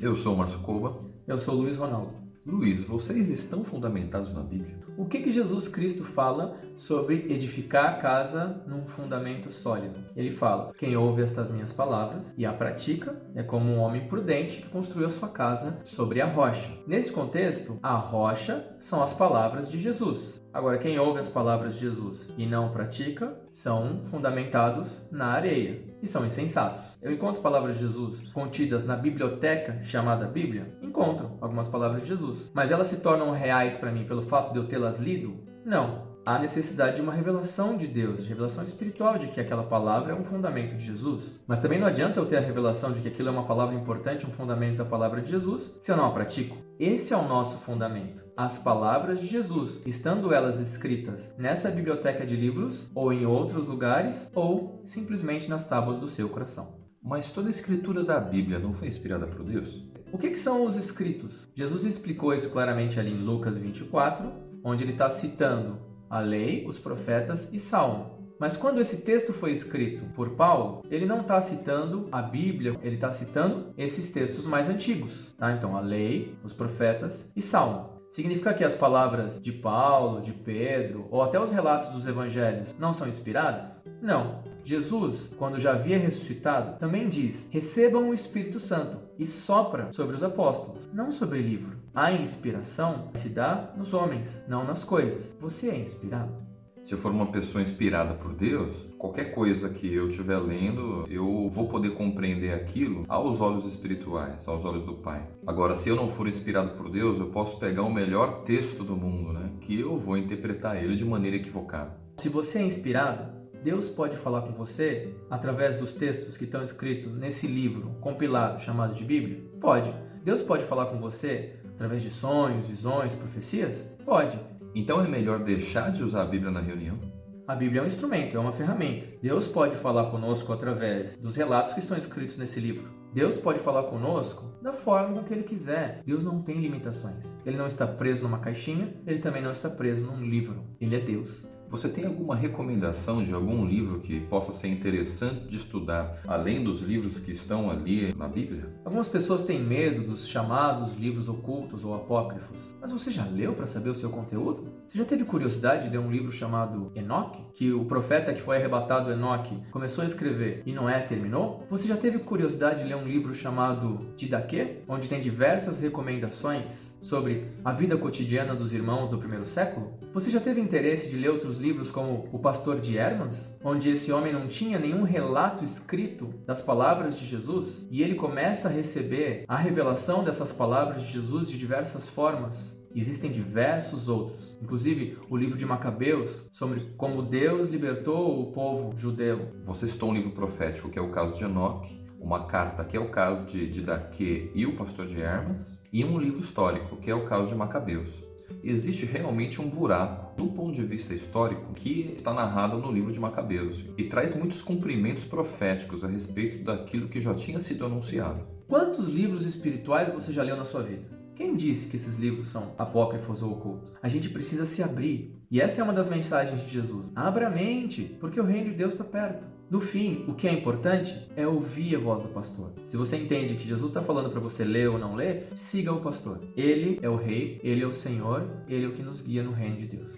Eu sou o Márcio Coba. Eu sou o Luiz Ronaldo. Luiz, vocês estão fundamentados na Bíblia? O que, que Jesus Cristo fala sobre edificar a casa num fundamento sólido? Ele fala: Quem ouve estas minhas palavras e a pratica é como um homem prudente que construiu a sua casa sobre a rocha. Nesse contexto, a rocha são as palavras de Jesus. Agora, quem ouve as palavras de Jesus e não pratica são fundamentados na areia e são insensatos. Eu encontro palavras de Jesus contidas na biblioteca chamada Bíblia? Encontro algumas palavras de Jesus. Mas elas se tornam reais para mim pelo fato de eu tê-las lido? Não há necessidade de uma revelação de Deus, de revelação espiritual de que aquela palavra é um fundamento de Jesus. Mas também não adianta eu ter a revelação de que aquilo é uma palavra importante, um fundamento da palavra de Jesus, se eu não a pratico. Esse é o nosso fundamento. As palavras de Jesus, estando elas escritas nessa biblioteca de livros, ou em outros lugares, ou simplesmente nas tábuas do seu coração. Mas toda a escritura da Bíblia não foi inspirada por Deus? O que, que são os escritos? Jesus explicou isso claramente ali em Lucas 24, onde ele está citando a lei, os profetas e Salmo. Mas quando esse texto foi escrito por Paulo, ele não está citando a Bíblia, ele está citando esses textos mais antigos. Tá? Então, a lei, os profetas e Salmo. Significa que as palavras de Paulo, de Pedro ou até os relatos dos evangelhos não são inspiradas? Não. Jesus, quando já havia ressuscitado, também diz: recebam o Espírito Santo e sopra sobre os apóstolos, não sobre o livro. A inspiração se dá nos homens, não nas coisas. Você é inspirado? Se eu for uma pessoa inspirada por Deus, qualquer coisa que eu estiver lendo, eu vou poder compreender aquilo aos olhos espirituais, aos olhos do Pai. Agora, se eu não for inspirado por Deus, eu posso pegar o melhor texto do mundo, né? Que eu vou interpretar ele de maneira equivocada. Se você é inspirado, Deus pode falar com você através dos textos que estão escritos nesse livro compilado chamado de Bíblia? Pode. Deus pode falar com você através de sonhos, visões, profecias? Pode. Então é melhor deixar de usar a Bíblia na reunião? A Bíblia é um instrumento, é uma ferramenta. Deus pode falar conosco através dos relatos que estão escritos nesse livro. Deus pode falar conosco da forma que Ele quiser. Deus não tem limitações. Ele não está preso numa caixinha, ele também não está preso num livro. Ele é Deus. Você tem alguma recomendação de algum livro que possa ser interessante de estudar, além dos livros que estão ali na Bíblia? Algumas pessoas têm medo dos chamados livros ocultos ou apócrifos. Mas você já leu para saber o seu conteúdo? Você já teve curiosidade de ler um livro chamado Enoque? Que o profeta que foi arrebatado, Enoque, começou a escrever e Noé terminou? Você já teve curiosidade de ler um livro chamado Didaquê? Onde tem diversas recomendações sobre a vida cotidiana dos irmãos do primeiro século? Você já teve interesse de ler outros outros livros como O Pastor de Hermas, onde esse homem não tinha nenhum relato escrito das palavras de Jesus, e ele começa a receber a revelação dessas palavras de Jesus de diversas formas. Existem diversos outros, inclusive o livro de Macabeus, sobre como Deus libertou o povo judeu. Você citou um livro profético, que é o caso de Enoque, uma carta, que é o caso de, Daque e o pastor de Hermas, e um livro histórico, que é o caso de Macabeus existe realmente um buraco do ponto de vista histórico que está narrado no livro de Macabeus e traz muitos cumprimentos proféticos a respeito daquilo que já tinha sido anunciado. Quantos livros espirituais você já leu na sua vida? Quem disse que esses livros são apócrifos ou ocultos? A gente precisa se abrir. E essa é uma das mensagens de Jesus. Abra a mente, porque o reino de Deus está perto. No fim, o que é importante é ouvir a voz do pastor. Se você entende que Jesus está falando para você ler ou não ler, siga o pastor. Ele é o rei, ele é o Senhor, ele é o que nos guia no reino de Deus.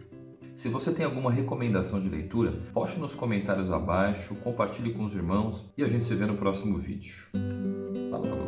Se você tem alguma recomendação de leitura, poste nos comentários abaixo, compartilhe com os irmãos e a gente se vê no próximo vídeo. Falou!